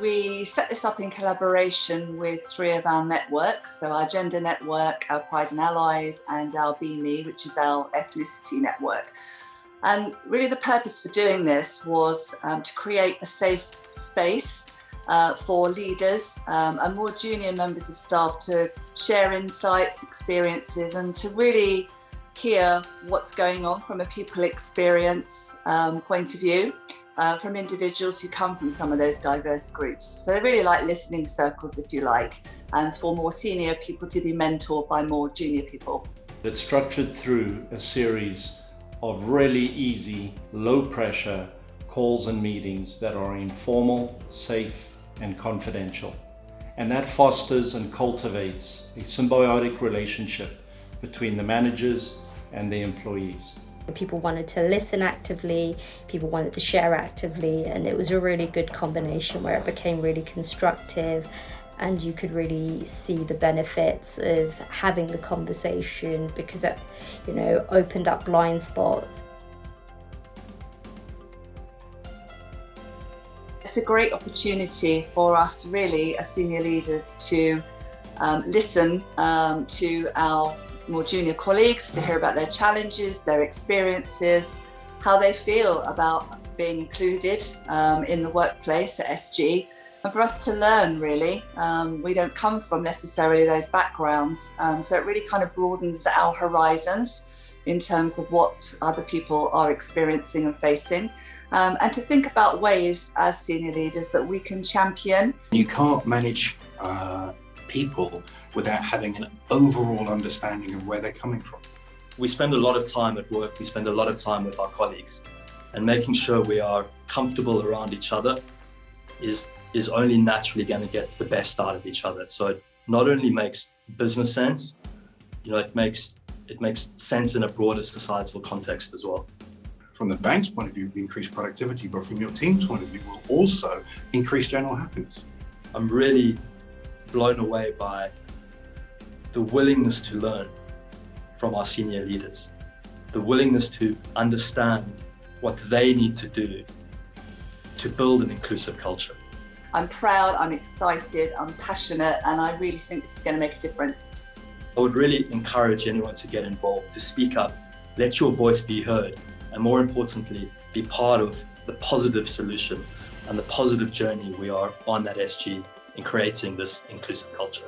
we set this up in collaboration with three of our networks. So our gender network, our Pride and Allies and our BME, which is our ethnicity network. And really the purpose for doing this was um, to create a safe space uh, for leaders um, and more junior members of staff to share insights, experiences and to really hear what's going on from a pupil experience um, point of view uh, from individuals who come from some of those diverse groups. So they're really like listening circles, if you like, and for more senior people to be mentored by more junior people. It's structured through a series of really easy, low pressure calls and meetings that are informal, safe and confidential. And that fosters and cultivates a symbiotic relationship between the managers and the employees. People wanted to listen actively, people wanted to share actively, and it was a really good combination where it became really constructive and you could really see the benefits of having the conversation because it, you know, opened up blind spots. It's a great opportunity for us really as senior leaders to um, listen um, to our more junior colleagues to hear about their challenges, their experiences, how they feel about being included um, in the workplace at SG and for us to learn really. Um, we don't come from necessarily those backgrounds um, so it really kind of broadens our horizons in terms of what other people are experiencing and facing um, and to think about ways as senior leaders that we can champion. You can't manage uh, people without having an overall understanding of where they're coming from. We spend a lot of time at work, we spend a lot of time with our colleagues and making sure we are comfortable around each other is, is only naturally going to get the best out of each other. So it not only makes business sense, you know, it makes, it makes sense in a broader societal context as well from the bank's point of view, increase productivity, but from your team's point of view, will also increase general happiness. I'm really blown away by the willingness to learn from our senior leaders, the willingness to understand what they need to do to build an inclusive culture. I'm proud, I'm excited, I'm passionate, and I really think this is going to make a difference. I would really encourage anyone to get involved, to speak up, let your voice be heard, and more importantly, be part of the positive solution and the positive journey we are on at SG in creating this inclusive culture.